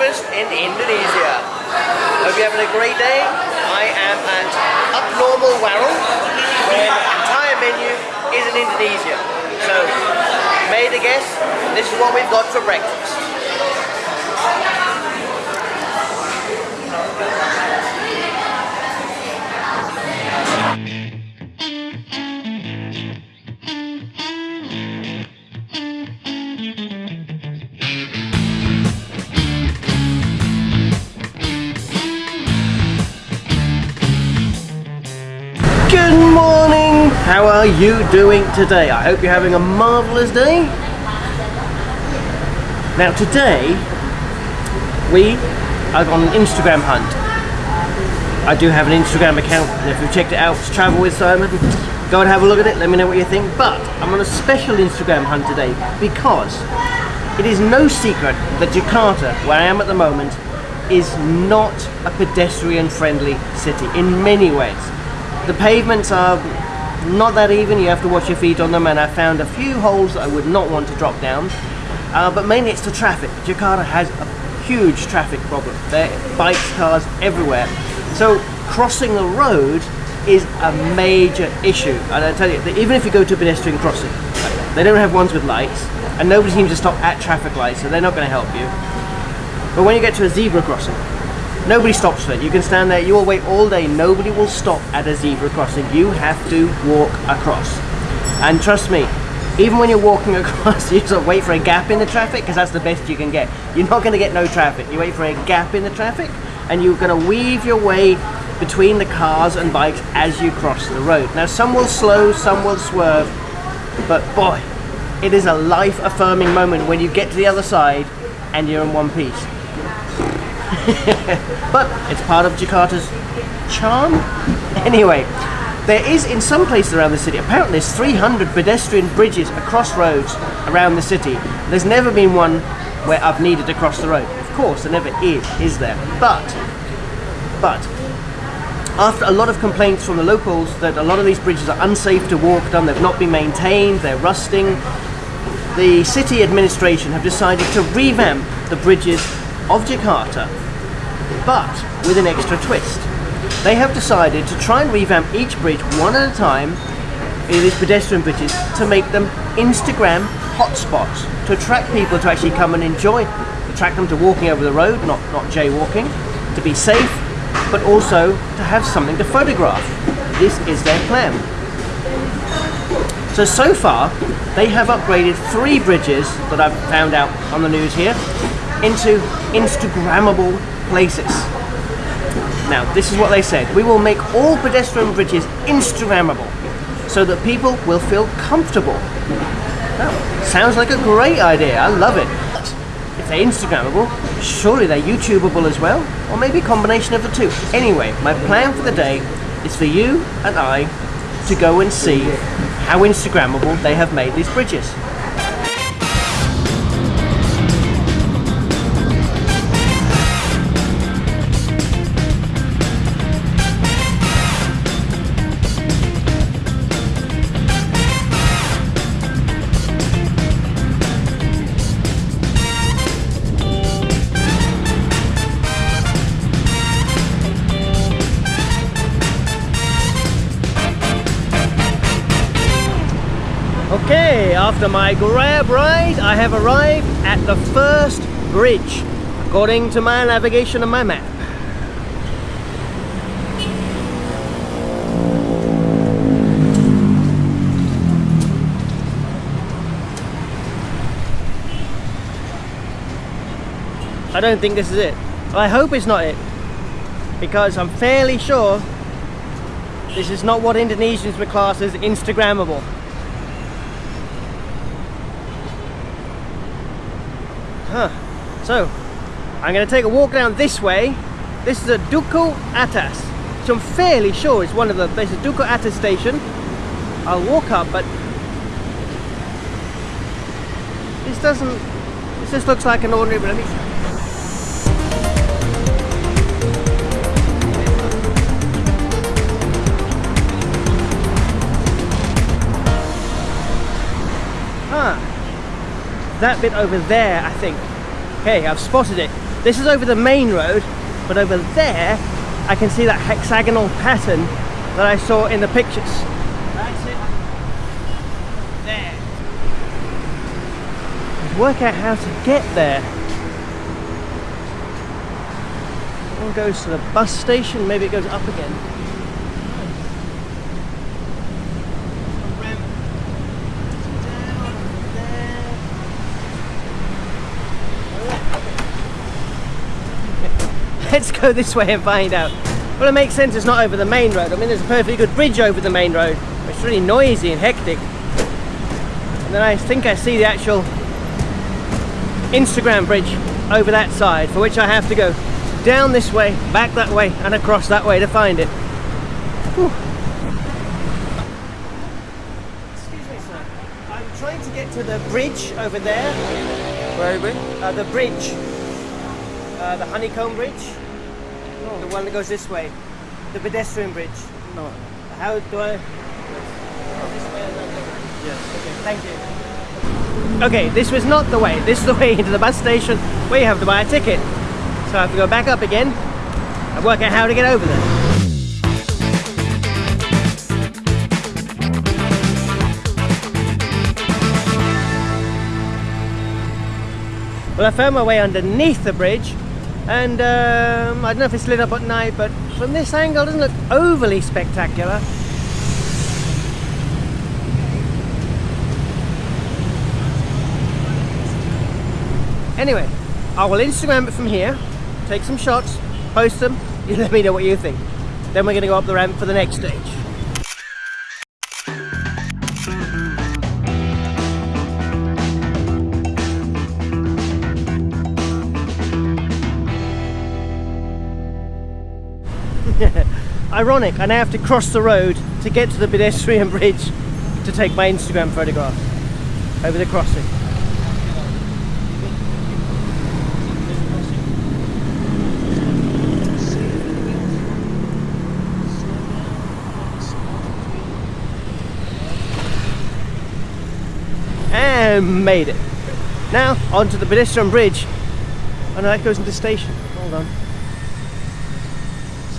breakfast in Indonesia. Hope you're having a great day. I am at Upnormal Warung, where the entire menu is in Indonesia. So, made a guess, this is what we've got for breakfast. You doing today? I hope you're having a marvellous day. Now today, we are on an Instagram hunt. I do have an Instagram account, and if you've checked it out, it's Travel with Simon. Go and have a look at it, let me know what you think. But I'm on a special Instagram hunt today because it is no secret that Jakarta, where I am at the moment, is not a pedestrian friendly city in many ways. The pavements are not that even, you have to watch your feet on them and I found a few holes that I would not want to drop down. Uh, but mainly it's the traffic. Jakarta has a huge traffic problem. There bikes, cars everywhere. So crossing the road is a major issue. And I tell you, even if you go to a pedestrian crossing, they don't have ones with lights and nobody seems to stop at traffic lights so they're not going to help you. But when you get to a zebra crossing, Nobody stops for it. You can stand there, you will wait all day. Nobody will stop at a zebra crossing. You have to walk across. And trust me, even when you're walking across, you just wait for a gap in the traffic because that's the best you can get. You're not going to get no traffic. You wait for a gap in the traffic and you're going to weave your way between the cars and bikes as you cross the road. Now some will slow, some will swerve, but boy, it is a life-affirming moment when you get to the other side and you're in one piece. but it's part of Jakarta's charm. Anyway, there is in some places around the city, apparently there's 300 pedestrian bridges across roads around the city. There's never been one where I've needed to cross the road. Of course, there never is, is there? But, but, after a lot of complaints from the locals that a lot of these bridges are unsafe to walk down, they've not been maintained, they're rusting, the city administration have decided to revamp the bridges of Jakarta but with an extra twist. They have decided to try and revamp each bridge one at a time in these pedestrian bridges to make them Instagram hotspots to attract people to actually come and enjoy, attract them to walking over the road, not, not jaywalking, to be safe, but also to have something to photograph. This is their plan. So, so far, they have upgraded three bridges that I've found out on the news here into Instagrammable places. Now, this is what they said. We will make all pedestrian bridges Instagrammable so that people will feel comfortable. Now, sounds like a great idea. I love it. If they're Instagrammable, surely they're YouTubeable as well? Or maybe a combination of the two. Anyway, my plan for the day is for you and I to go and see how Instagrammable they have made these bridges. After my grab ride, I have arrived at the first bridge, according to my navigation on my map. I don't think this is it. I hope it's not it. Because I'm fairly sure this is not what Indonesians would class as Instagrammable. Huh. So, I'm going to take a walk down this way. This is a Dukuh Atas. So I'm fairly sure it's one of the, there's a Dukuh Atas station. I'll walk up, but this doesn't, this just looks like an ordinary, let that bit over there, I think. Okay, I've spotted it. This is over the main road, but over there, I can see that hexagonal pattern that I saw in the pictures. That's it. There. Work out how to get there. One goes to the bus station, maybe it goes up again. Let's go this way and find out. Well, it makes sense it's not over the main road. I mean, there's a perfectly good bridge over the main road. It's really noisy and hectic. And then I think I see the actual Instagram bridge over that side, for which I have to go down this way, back that way, and across that way to find it. Whew. Excuse me, sir. I'm trying to get to the bridge over there. Where are going? Uh, the bridge. Uh, the honeycomb bridge. The one that goes this way. The pedestrian bridge. No. How do I? This way Yes. Okay, thank you. Okay, this was not the way. This is the way into the bus station where you have to buy a ticket. So I have to go back up again and work out how to get over there. Well, I found my way underneath the bridge and um, I don't know if it's lit up at night, but from this angle it doesn't look overly spectacular. Anyway, I will Instagram it from here, take some shots, post them, you let me know what you think. Then we're going to go up the ramp for the next stage. Ironic, I now have to cross the road to get to the pedestrian bridge to take my Instagram photograph over the crossing. and made it. Now onto the pedestrian bridge. Oh, and that goes into the station. Hold on.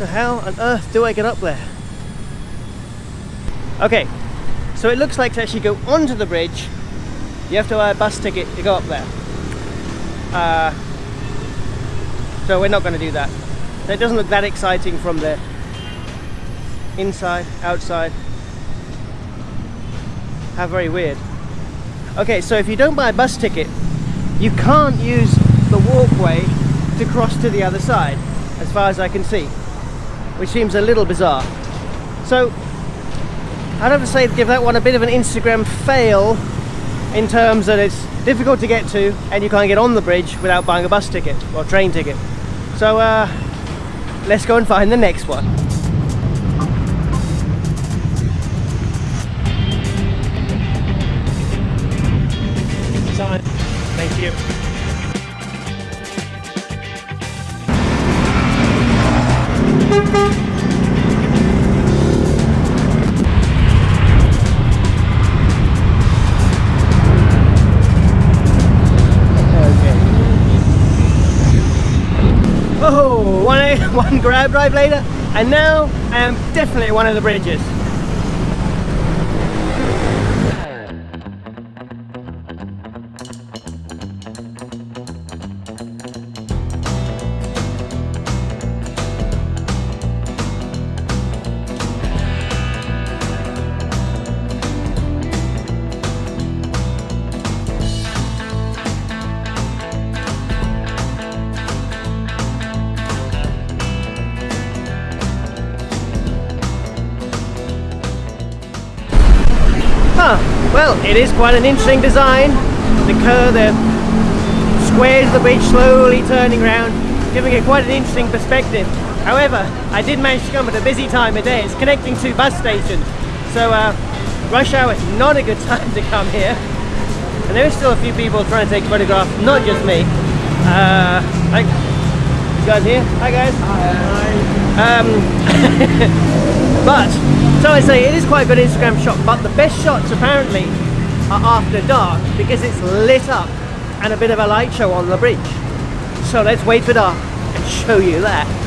So how on earth do I get up there? Okay, so it looks like to actually go onto the bridge, you have to buy a bus ticket to go up there. Uh, so we're not going to do that. So it doesn't look that exciting from the inside, outside. How very weird. Okay, so if you don't buy a bus ticket, you can't use the walkway to cross to the other side, as far as I can see, which seems a little bizarre. So, I'd have to say give that one a bit of an Instagram fail in terms that it's difficult to get to and you can't get on the bridge without buying a bus ticket or train ticket. So, uh, let's go and find the next one. Thank you. Oh, one, one grab drive later, and now I am definitely at one of the bridges. Huh, well, it is quite an interesting design. The curve, the squares the beach slowly turning around, giving it quite an interesting perspective. However, I did manage to come at a busy time of day. It's connecting two bus stations. So, uh, rush hour is not a good time to come here. And there is still a few people trying to take photographs, not just me. Uh, like, you guys here? Hi guys. Hi. Um, but, so I say, it is quite a good Instagram shot, but the best shots apparently are after dark because it's lit up and a bit of a light show on the bridge. So let's wait for dark and show you that.